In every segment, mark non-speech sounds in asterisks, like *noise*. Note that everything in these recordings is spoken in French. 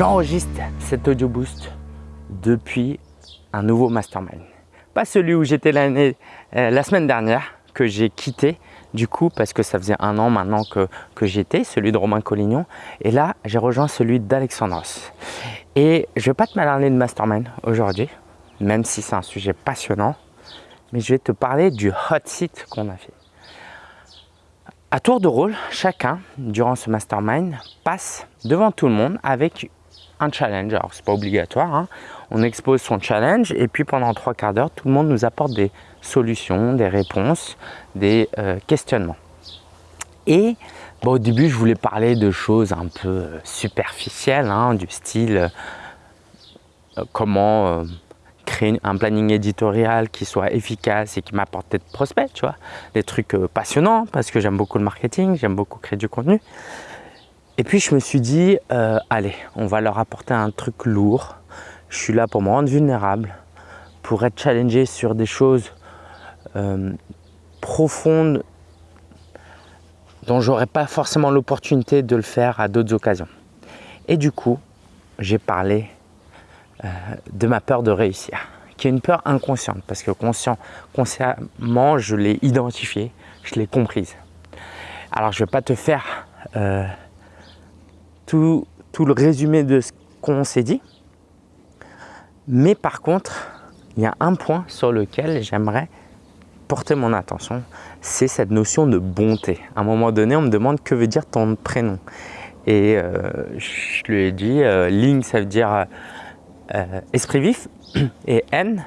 J'enregistre cet audio boost depuis un nouveau mastermind. Pas celui où j'étais l'année, euh, la semaine dernière, que j'ai quitté du coup parce que ça faisait un an maintenant que, que j'étais, celui de Romain Collignon. Et là, j'ai rejoint celui d'Alexandros. Et je vais pas te parler de mastermind aujourd'hui, même si c'est un sujet passionnant, mais je vais te parler du hot seat qu'on a fait. À tour de rôle, chacun, durant ce mastermind, passe devant tout le monde avec challenge. Alors, c'est pas obligatoire. Hein. On expose son challenge et puis pendant trois quarts d'heure, tout le monde nous apporte des solutions, des réponses, des euh, questionnements. Et au début, je voulais parler de choses un peu euh, superficielles, hein, du style euh, comment créer un planning éditorial qui soit efficace et qui m'apporte des prospects, tu vois, des trucs passionnants parce que j'aime beaucoup le marketing, j'aime beaucoup créer du contenu. Et puis je me suis dit, allez, on va leur apporter un truc lourd. Je suis là pour me rendre vulnérable, pour être challengé sur des choses euh, profonde dont j'aurais pas forcément l'opportunité de le faire à d'autres occasions. Et du coup, j'ai parlé euh, de ma peur de réussir, qui est une peur inconsciente, parce que conscient, consciemment, je l'ai identifiée, je l'ai comprise. Alors, je ne vais pas te faire euh, tout, le résumé de ce qu'on s'est dit, mais par contre, il y a un point sur lequel j'aimerais porter mon attention, c'est cette notion de bonté. À un moment donné, on me demande que veut dire ton prénom. Et euh, je lui ai dit, euh, Ling, ça veut dire euh, esprit vif, *clears throat* et N,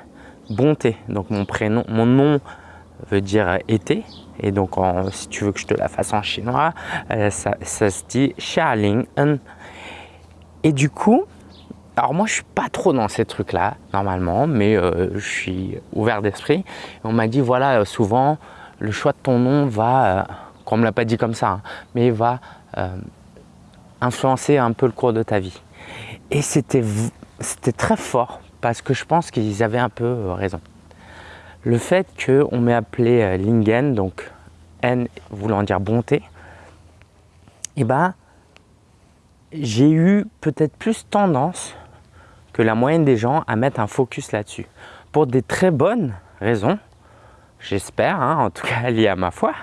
bonté. Donc mon prénom, mon nom veut dire été. Et donc, si tu veux que je te la fasse en chinois, ça, ça, se dit Xia Ling Et du coup, alors moi, je suis pas trop dans ces trucs-là, normalement, mais euh, je suis ouvert d'esprit. On m'a dit, voilà, euh, souvent, le choix de ton nom va, euh, qu'on me l'a pas dit comme ça, hein, mais va influencer un peu le cours de ta vie. Et c'était très fort, parce que je pense qu'ils avaient un peu raison. Le fait qu'on m'ait appelé Lingen, donc N voulant dire bonté, eh ben, j'ai eu peut-être plus tendance que la moyenne des gens à mettre un focus là-dessus. Pour des très bonnes raisons, j'espère, hein, en tout cas liées à ma foi.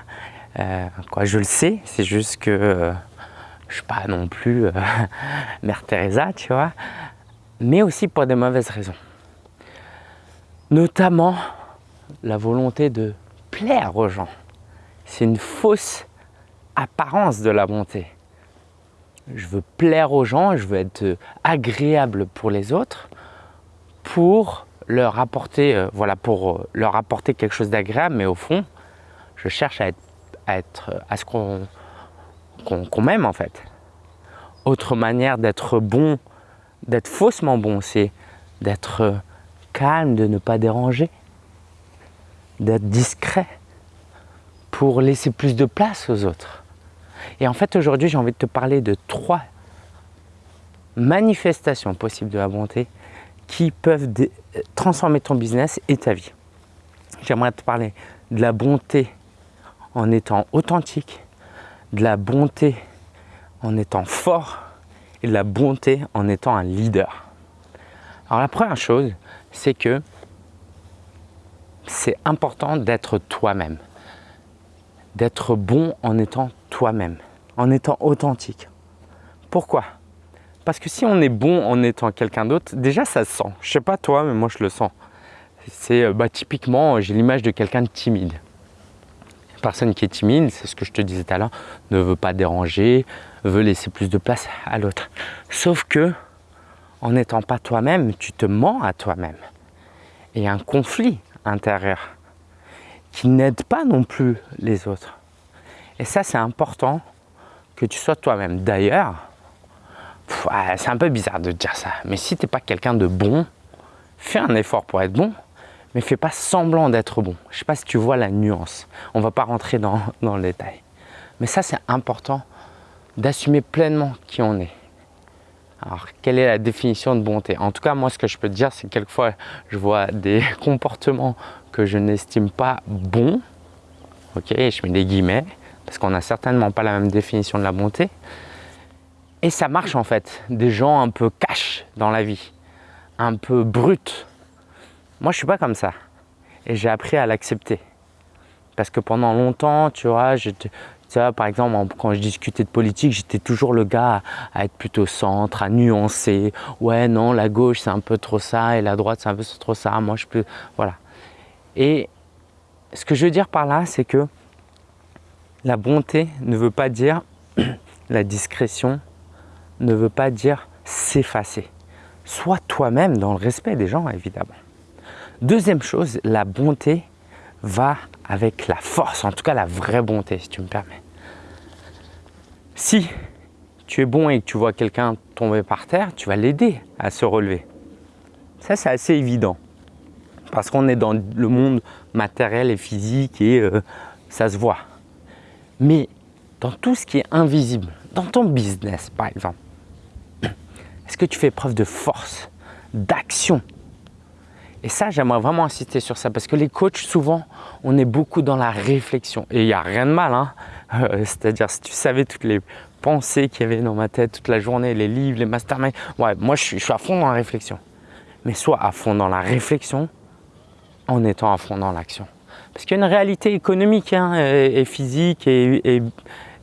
Euh, quoi, je le sais, c'est juste que euh, je ne suis pas non plus euh, *laughs* Mère Teresa, tu vois. Mais aussi pour des mauvaises raisons. Notamment la volonté de plaire aux gens. C'est une fausse apparence de la bonté je veux plaire aux gens, je veux être agréable pour les autres pour leur apporter, euh, voilà, pour euh, leur apporter quelque chose d'agréable, mais au fond, je cherche à être, à, ce qu'on m'aime en fait. Autre manière d'être bon, d'être faussement bon, c'est d'être calme, de ne pas déranger, d'être discret pour laisser plus de place aux autres. Et en fait, aujourd'hui, j'ai envie de te parler de trois manifestations possibles de la bonté qui peuvent transformer ton business et ta vie. J'aimerais te parler de la bonté en étant authentique, de la bonté en étant fort et de la bonté en étant un leader. Alors la première chose, c'est que c'est important d'être toi-même, d'être bon en étant toi-même, en étant authentique. Pourquoi? Parce que si on est bon en étant quelqu'un d'autre, déjà ça se sent. Je sais pas toi, mais moi je le sens. C'est euh, bah, typiquement, j'ai l'image de quelqu'un de timide. Une personne qui est timide, c'est ce que je te disais tout à l'heure, ne veut pas déranger, veut laisser plus de place à l'autre. Sauf que, en n'étant pas toi-même, tu te mens à toi-même. Et un conflit intérieur qui n'aide pas non plus les autres. Et ça, c'est important que tu sois toi-même. D'ailleurs, c'est un peu bizarre de dire ça, mais si tu n'es pas quelqu'un de bon, fais un effort pour être bon, mais fais pas semblant d'être bon. Je ne sais pas si tu vois la nuance. On ne va pas rentrer dans le détail. Mais ça, c'est important d'assumer pleinement qui on est. Alors, quelle est la définition de bonté? En tout cas, moi, ce que je peux te dire, c'est que quelquefois, je vois des *laughs* comportements que je n'estime pas bons. Ok, je mets des guillemets parce qu'on n'a certainement pas la même définition de la bonté. Et ça marche en fait, des gens un peu cash dans la vie, un peu brut. Moi, je suis pas comme ça. Et j'ai appris à l'accepter. Parce que pendant longtemps, tu vois, par exemple, quand je discutais de politique, j'étais toujours le gars à, être plutôt centre, à nuancer. Ouais, non, la gauche, c'est un peu trop ça, et la droite, c'est un peu trop ça. Moi, je peux... Voilà. Et ce que je veux dire par là, c'est que la bonté ne veut pas dire *clears throat* la discrétion, ne veut pas dire s'effacer. Sois toi-même dans le respect des gens, évidemment. Deuxième chose, la bonté va avec la force, en tout cas la vraie bonté, si tu me permets. Si tu es bon et que tu vois quelqu'un tomber par terre, tu vas l'aider à se relever. Ça, c'est assez évident. Parce qu'on est dans le monde matériel et physique et euh, ça se voit. Mais dans tout ce qui est invisible, dans ton business par exemple, *clears throat* est-ce que tu fais preuve de force, d'action Et ça, j'aimerais vraiment insister sur ça parce que les coachs, souvent, on est beaucoup dans la réflexion. Et il n'y a rien de mal, hein euh, c'est-à-dire si tu savais toutes les pensées qu'il y avait dans ma tête toute la journée, les livres, les masterminds, ouais, moi je suis, à fond dans la réflexion. Mais soit à fond dans la réflexion en étant à fond dans l'action. Parce qu'il y a une réalité économique hein, et, physique euh,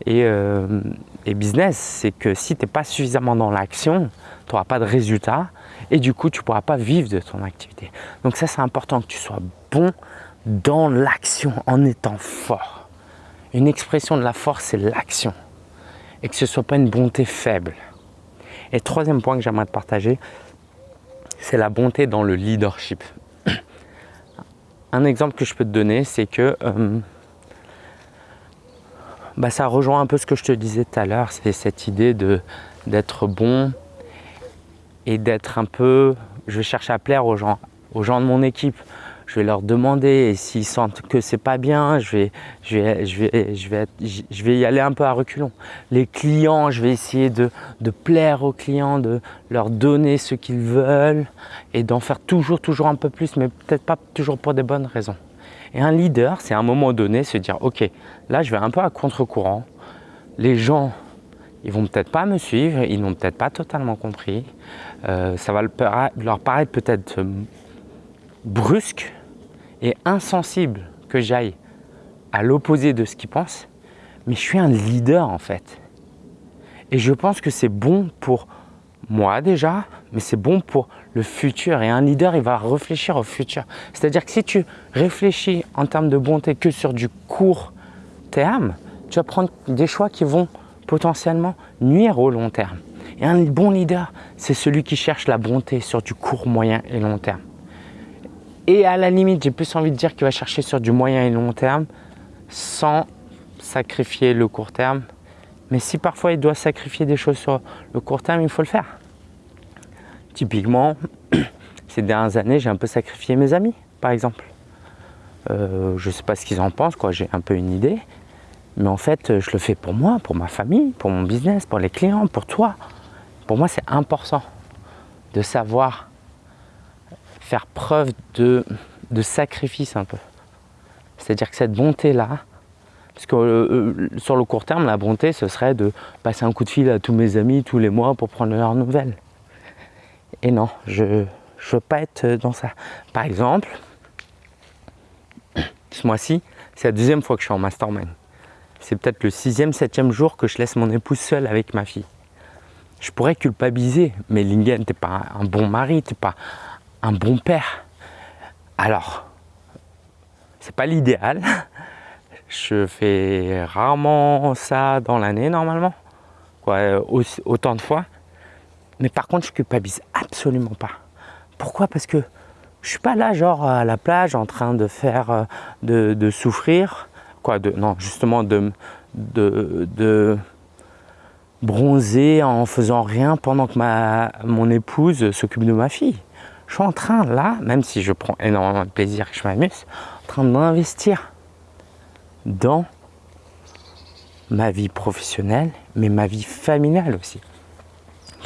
et business, c'est que si tu n'es pas suffisamment dans l'action, tu n'auras pas de résultat et du coup, tu ne pourras pas vivre de ton activité. Donc ça, c'est important que tu sois bon dans l'action en étant fort. Une expression de la force, c'est l'action et que ce ne soit pas une bonté faible. Et troisième point que j'aimerais te partager, c'est la bonté dans le leadership. *clears throat* Un exemple que je peux te donner, c'est que euh, bah, ça rejoint un peu ce que je te disais tout à l'heure, c'est cette idée d'être bon et d'être un peu, je vais chercher à plaire aux gens, aux gens de mon équipe. Je vais leur demander et s'ils sentent que c'est pas bien, je vais, je, vais, je, vais, je, vais y aller un peu à reculons. Les clients, je vais essayer de, de plaire aux clients, de leur donner ce qu'ils veulent et d'en faire toujours, toujours un peu plus, mais peut-être pas toujours pour des bonnes raisons. Et un leader, c'est à un moment donné se dire, ok, là je vais un peu à contre-courant. Les gens, ils vont peut-être pas me suivre, ils n'ont peut-être pas totalement compris. Euh, ça va leur paraître peut-être euh, brusque et insensible que j'aille à l'opposé de ce qu'ils pensent. Mais je suis un leader en fait. Et je pense que c'est bon pour moi déjà, mais c'est bon pour le futur. Et un leader, il va réfléchir au futur. C'est-à-dire que si tu réfléchis en termes de bonté que sur du court terme, tu vas prendre des choix qui vont potentiellement nuire au long terme. Et un bon leader, c'est celui qui cherche la bonté sur du court, moyen et long terme. Et à la limite, j'ai plus envie de dire qu'il va chercher sur du moyen et long terme sans sacrifier le court terme mais si parfois il doit sacrifier des choses sur le court terme, il faut le faire. Typiquement, *clears throat* ces dernières années, j'ai un peu sacrifié mes amis, par exemple. Euh, je ne sais pas ce qu'ils en pensent, j'ai un peu une idée. Mais en fait, je le fais pour moi, pour ma famille, pour mon business, pour les clients, pour toi. Pour moi, c'est important de savoir faire preuve de, de sacrifice un peu. C'est-à-dire que cette bonté-là, parce que euh, euh, sur le court terme, la bonté, ce serait de passer un coup de fil à tous mes amis tous les mois pour prendre leurs nouvelles. Et non, je ne veux pas être dans ça. Par exemple, *coughs* ce mois-ci, c'est la deuxième fois que je suis en mastermind. C'est peut-être le sixième, septième jour que je laisse mon épouse seule avec ma fille. Je pourrais culpabiliser, mais Lingen, n'es pas un bon mari, tu n'es pas un bon père. Alors, c'est pas l'idéal, je fais rarement ça dans l'année normalement, autant de fois. Mais par contre, je culpabilise absolument pas. Pourquoi? Parce que je suis pas là genre à la plage en train de faire, euh, de, souffrir, de, non, justement de, bronzer en faisant rien pendant que ma, mon épouse s'occupe de ma fille. Je suis en train là, même si je prends énormément de plaisir que je m'amuse, en train d'investir dans ma vie professionnelle, mais ma vie familiale aussi.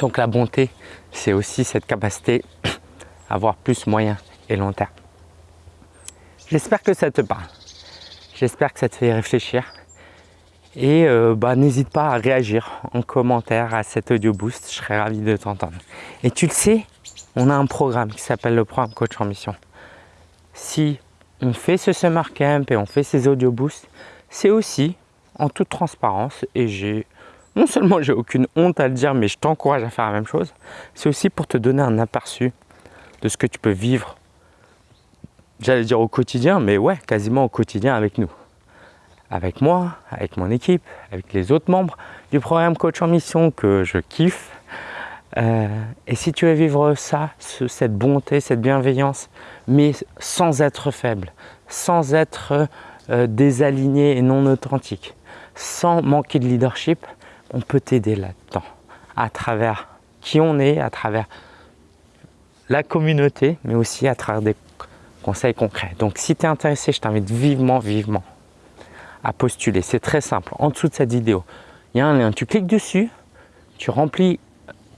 Donc la bonté, c'est aussi cette capacité à avoir plus moyen et long terme. J'espère que ça te parle. J'espère que ça te fait réfléchir. Et euh, bah, n'hésite pas à réagir en commentaire à cet audio boost, je serais ravi de t'entendre. Et tu le sais, on a un programme qui s'appelle le programme Coach en Mission. Si on fait ce summer camp et on fait ces audio boosts, c'est aussi en toute transparence et j'ai non seulement j'ai aucune honte à le dire, mais je t'encourage à faire la même chose. C'est aussi pour te donner un aperçu de ce que tu peux vivre. J'allais dire au quotidien, mais ouais, quasiment au quotidien avec nous. Avec moi, avec mon équipe, avec les autres membres du programme Coach en Mission que je kiffe. Euh, et si tu veux vivre ça, cette bonté, cette bienveillance, mais sans être faible, sans être euh, désaligné et non authentique, sans manquer de leadership, on peut t'aider là-dedans, à travers qui on est, à travers la communauté, mais aussi à travers des conseils concrets. Donc si tu es intéressé, je t'invite vivement, vivement à postuler. C'est très simple. En dessous de cette vidéo, il y a un lien. Tu cliques dessus, tu remplis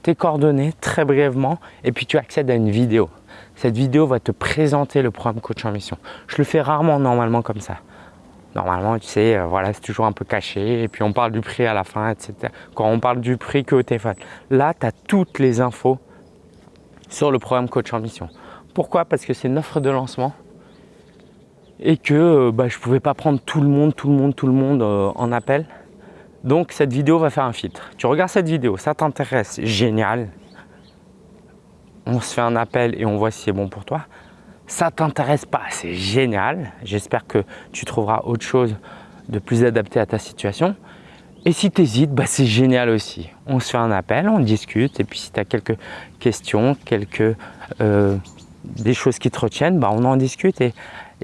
tes coordonnées très brièvement et puis tu accèdes à une vidéo. Cette vidéo va te présenter le programme Coach en Mission. Je le fais rarement normalement comme ça. Normalement, tu sais, euh, voilà, c'est toujours un peu caché et puis on parle du prix à la fin, etc. Quand on parle du prix que au téléphone. Là, tu as toutes les infos sur le programme Coach en Mission. Pourquoi? Parce que c'est une offre de lancement et que euh, bah, je ne pouvais pas prendre tout le monde, tout le monde, tout le monde euh, en appel. Donc cette vidéo va faire un filtre. Tu regardes cette vidéo, ça t'intéresse, génial. On se fait un appel et on voit si c'est bon pour toi ça t'intéresse pas, c'est génial. J'espère que tu trouveras autre chose de plus adapté à ta situation. Et si tu hésites, bah c'est génial aussi. On se fait un appel, on discute et puis si tu as quelques questions, quelques euh, des choses qui te retiennent, bah on en discute et,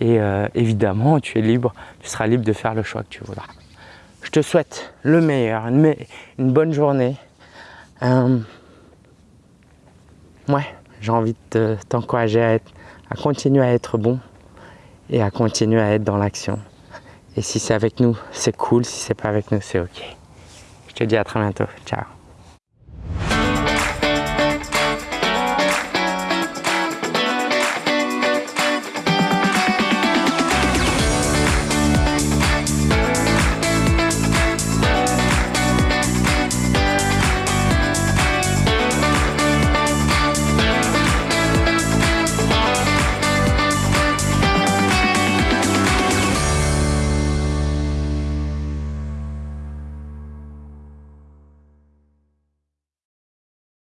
euh, évidemment tu es libre, tu seras libre de faire le choix que tu voudras. Je te souhaite le meilleur, une, bonne journée. Euh, ouais, j'ai envie de t'encourager à à continuer à être bon et à continuer à être dans l'action. Et si c'est avec nous, c'est cool. Si c'est pas avec nous, c'est OK. Je te dis à très bientôt. Ciao.